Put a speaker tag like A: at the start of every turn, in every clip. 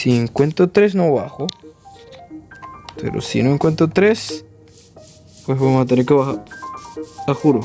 A: Si encuentro tres no bajo. Pero si no encuentro tres, pues vamos a tener que bajar. A juro.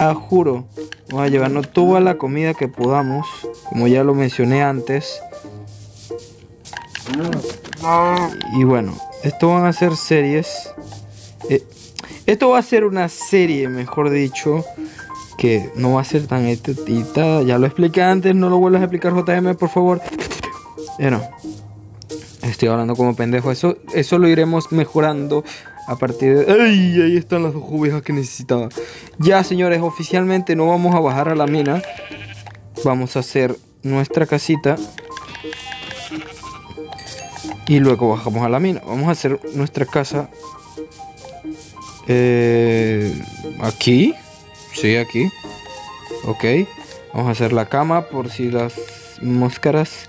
A: A juro. Vamos a llevarnos toda la comida que podamos. Como ya lo mencioné antes. Y bueno, esto van a ser series. Eh, esto va a ser una serie, mejor dicho. Que no va a ser tan editada. Ya lo expliqué antes, no lo vuelvas a explicar JM, por favor. Bueno, estoy hablando como pendejo. Eso, eso lo iremos mejorando a partir de... ¡Ay! Ahí están las dos ovejas que necesitaba. Ya, señores, oficialmente no vamos a bajar a la mina. Vamos a hacer nuestra casita. Y luego bajamos a la mina. Vamos a hacer nuestra casa. Eh, aquí. Sí, aquí. Ok. Vamos a hacer la cama por si las máscaras.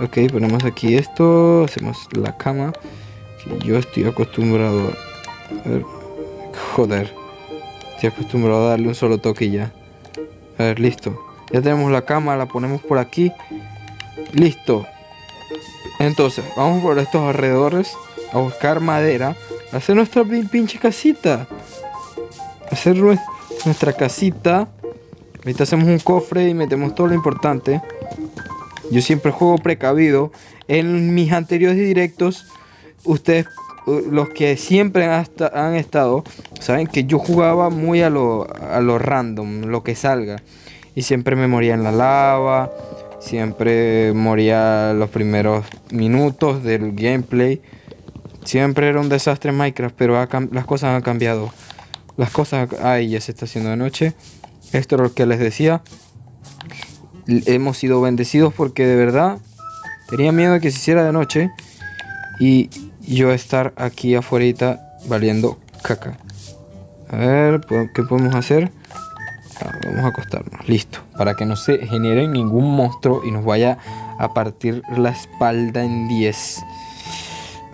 A: Ok, ponemos aquí esto. Hacemos la cama. yo estoy acostumbrado a ver. Joder. Estoy acostumbrado a darle un solo toque ya. A ver, listo. Ya tenemos la cama, la ponemos por aquí. Listo. Entonces, vamos por estos alrededores a buscar madera. A hacer nuestra pinche casita. hacer nuestra casita. Ahorita hacemos un cofre y metemos todo lo importante. Yo siempre juego precavido. En mis anteriores directos, ustedes, los que siempre han, estado, saben que yo jugaba muy a lo, a lo random, lo que salga. Y siempre me moría en la lava Siempre moría los primeros minutos del gameplay. Siempre era un desastre Minecraft, pero las cosas han cambiado. Las cosas... Ay, ya se está haciendo de noche. Esto es lo que les decía. Hemos sido bendecidos porque de verdad tenía miedo de que se hiciera de noche. Y yo estar aquí afuera valiendo caca. A ver, ¿qué podemos hacer? vamos a acostarnos, listo. Para que no se genere ningún monstruo y nos vaya a partir la espalda en 10.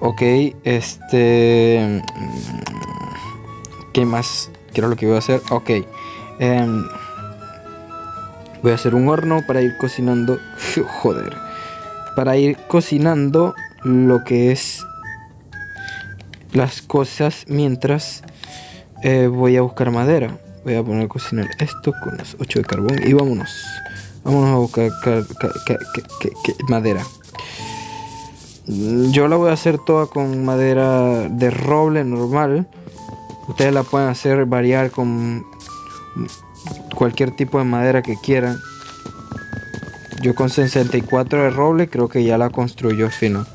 A: Ok, este... Mm, ¿Qué más? ¿Qué era lo que voy a hacer? Ok. Em, voy a hacer un horno para ir cocinando... Joder. Para ir cocinando lo que es las cosas mientras eh, voy a buscar madera. Voy a poner a cocinar esto con las 8 de carbón y vámonos. Vámonos a buscar madera. Yo la voy a hacer toda con madera de roble normal. Ustedes la pueden hacer variar con cualquier tipo de madera que quieran. Yo con 64 de roble creo que ya la construyó fino.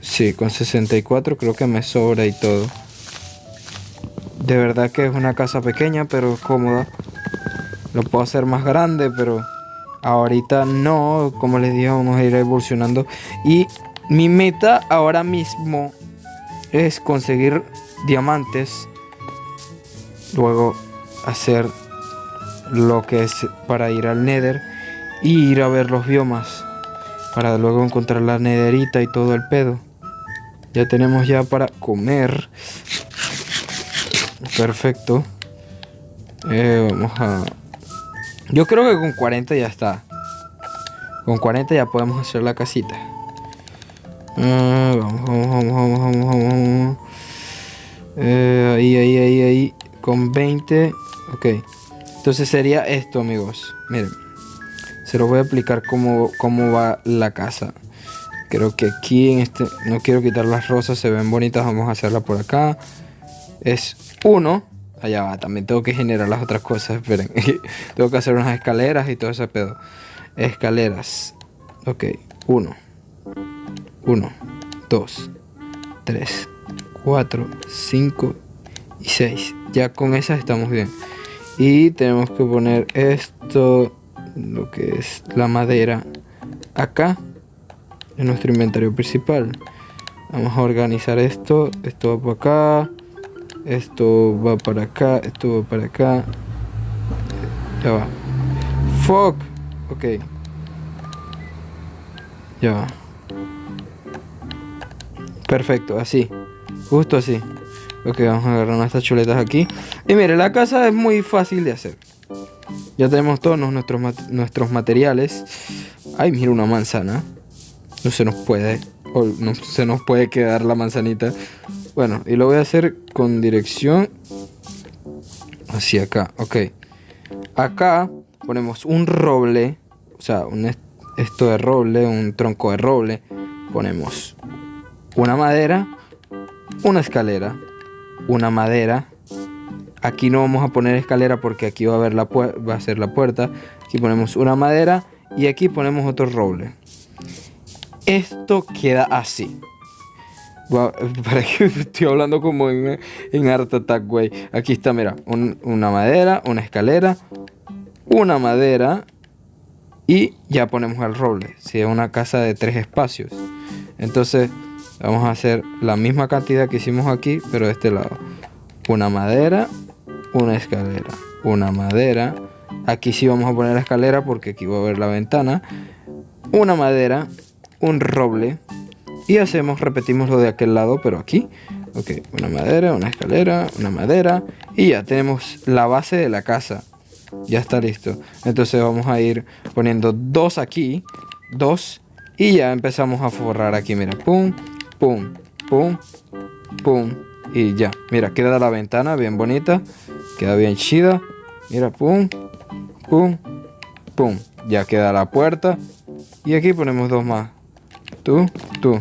A: Sí, con 64 creo que me sobra y todo. De verdad que es una casa pequeña, pero cómoda. Lo puedo hacer más grande, pero ahorita no. Como les dije, vamos a ir evolucionando. Y mi meta ahora mismo es conseguir diamantes. Luego hacer lo que es para ir al nether. Y ir a ver los biomas. Para luego encontrar la nederita y todo el pedo. Ya tenemos ya para comer. Perfecto. Eh, vamos a... Yo creo que con 40 ya está. Con 40 ya podemos hacer la casita. vamos, vamos, vamos, vamos, vamos, vamos. Eh, ahí, ahí, ahí, ahí. Con 20. Ok. Entonces sería esto, amigos. Miren. Se lo voy a explicar cómo, cómo va la casa. Creo que aquí en este... No quiero quitar las rosas. Se ven bonitas. Vamos a hacerla por acá. Es uno. Allá va, también tengo que generar las otras cosas, esperen. tengo que hacer unas escaleras y todo ese pedo. Escaleras. Ok, uno. Uno, dos, tres, cuatro, cinco y seis. Ya con esas estamos bien. Y tenemos que poner esto, lo que es la madera, acá, en nuestro inventario principal. Vamos a organizar esto. Esto va por acá esto va para acá, esto va para acá. Ya va. Fuck. Ok. Ya va. Perfecto, así. Justo así. Ok, vamos a agarrar nuestras chuletas aquí. Y mire, la casa es muy fácil de hacer. Ya tenemos todos nuestros, nuestros materiales Ay, mira una manzana. No se nos puede. no se nos puede quedar la manzanita. Bueno, y lo voy a hacer con dirección hacia acá. Ok. Acá ponemos un roble. O sea, un esto de roble, un tronco de roble. Ponemos una madera, una escalera, una madera. Aquí no vamos a poner escalera porque aquí va a, ver la va a ser la puerta. Aquí ponemos una madera y aquí ponemos otro roble. Esto queda así. para estoy hablando como en, en Art. Aquí está, mira, una madera, una escalera, una madera y ya ponemos el roble. Si es una casa de tres espacios. Entonces vamos a hacer la misma cantidad que hicimos aquí, pero de este lado. Una madera, una escalera, una madera. Aquí sí vamos a poner la escalera porque aquí va a ver la ventana. Una madera, un roble. Y hacemos, repetimos lo de aquel lado, pero aquí. Ok, una madera, una escalera, una madera. Y ya tenemos la base de la casa. Ya está listo. Entonces vamos a ir poniendo dos aquí. Dos. Y ya empezamos a forrar aquí. Mira, pum, pum, pum, pum. Y ya. Mira, queda la ventana bien bonita. Queda bien chida. Mira, pum, pum, pum. Ya queda la puerta. Y aquí ponemos dos más. Tú, tú.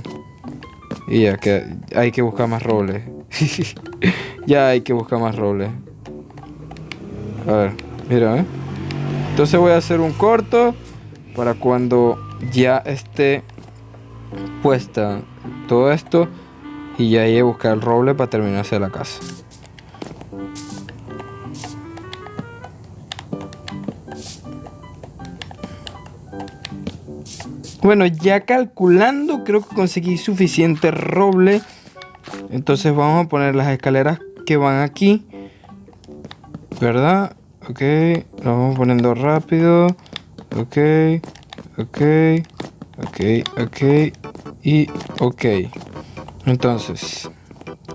A: Y ya que hay que buscar más robles. ya hay que buscar más robles. A ver, mira, ¿eh? Entonces voy a hacer un corto para cuando ya esté puesta todo esto y ya hay que buscar el roble para terminarse la casa. Bueno, ya calculando, creo que conseguí suficiente roble. Entonces vamos a poner las escaleras que van aquí. ¿Verdad? Ok, lo vamos poniendo rápido. Ok, ok, ok, ok y ok. Entonces,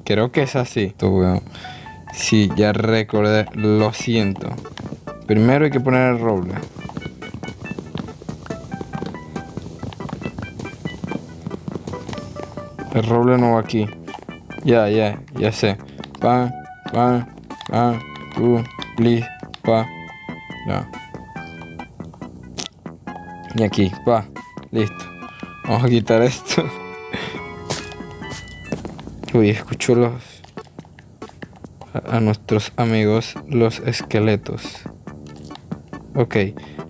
A: creo que es así. Sí, ya recordé, lo siento. Primero hay que poner el roble. El roble no va aquí. Ya, ya, ya sé. Pa, pa, pa, tu, please, pa. Ya. Y aquí, pa. Listo. Vamos a quitar esto. Uy, escucho los... A, nuestros amigos, los esqueletos. Ok.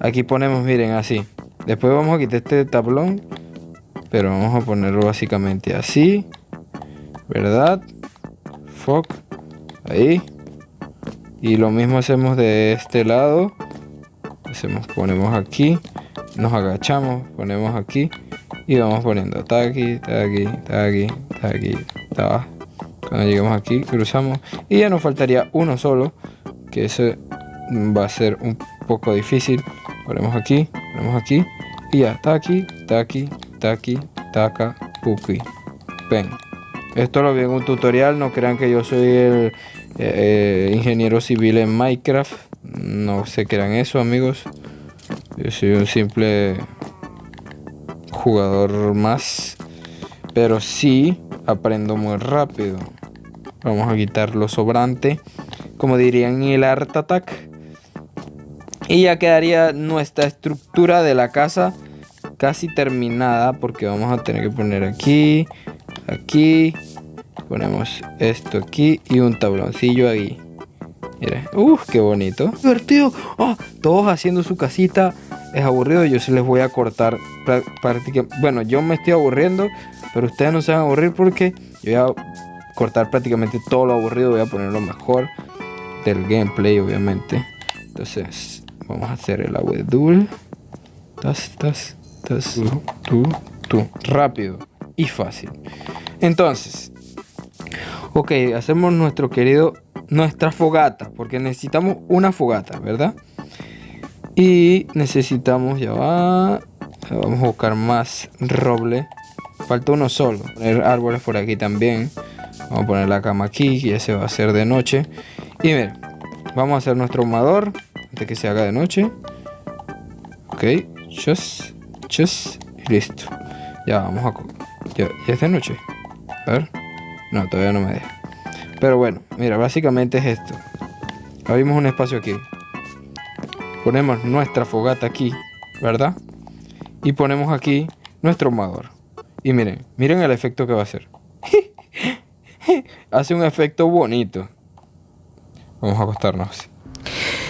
A: Aquí ponemos, miren, así. Después vamos a quitar este tablón pero vamos a ponerlo básicamente así verdad fuck ahí y lo mismo hacemos de este lado hacemos ponemos aquí nos agachamos ponemos aquí y vamos poniendo está aquí está aquí está cuando lleguemos aquí cruzamos y ya nos faltaría uno solo que ese va a ser un poco difícil ponemos aquí ponemos aquí y ya está aquí Taki, Taka, Puki. Ven. Esto lo vi en un tutorial, no crean que yo soy el eh, eh, ingeniero civil en Minecraft. No se crean eso, amigos. Yo soy un simple jugador más. Pero sí aprendo muy rápido. Vamos a quitar lo sobrante. Como dirían el Art Attack. Y ya quedaría nuestra estructura de la casa casi terminada porque vamos a tener que poner aquí, aquí, ponemos esto aquí y un tabloncillo ahí. Mira, uff, qué bonito. Divertido. Oh, todos haciendo su casita. Es aburrido. Yo se les voy a cortar prácticamente. Bueno, yo me estoy aburriendo. Pero ustedes no se van a aburrir porque yo voy a cortar prácticamente todo lo aburrido. Voy a poner lo mejor del gameplay, obviamente. Entonces, vamos a hacer el abedul. Tas, tas, tú, tú, tú. Rápido y fácil. Entonces, ok, hacemos nuestro querido, nuestra fogata, porque necesitamos una fogata, ¿verdad? Y necesitamos, ya va, vamos a buscar más roble. Falta uno solo. Poner árboles por aquí también. Vamos a poner la cama aquí, que ya se va a hacer de noche. Y miren, vamos a hacer nuestro humador antes que se haga de noche. Ok, just noches y listo. Ya, vamos a... Ya, ya es de noche. A ver. No, todavía no me deja. Pero bueno, mira, básicamente es esto. Abrimos un espacio aquí. Ponemos nuestra fogata aquí, ¿verdad? Y ponemos aquí nuestro ahumador. Y miren, miren el efecto que va a hacer. Hace un efecto bonito. Vamos a acostarnos.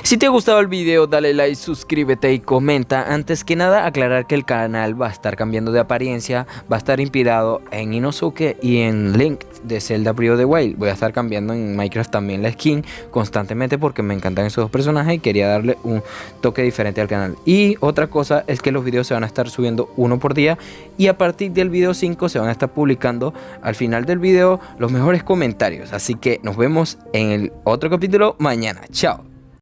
B: Si te ha gustado el video dale like, suscríbete y comenta. Antes que nada aclarar que el canal va a estar cambiando de apariencia, va a estar inspirado en Inosuke y en Link de Zelda Breath of the Wild. Voy a estar cambiando en Minecraft también la skin constantemente porque me encantan esos dos personajes y quería darle un toque diferente al canal. Y otra cosa es que los videos se van a estar subiendo uno por día y a partir del video 5 se van a estar publicando al final del video los mejores comentarios. Así que nos vemos en el otro capítulo mañana. Chao.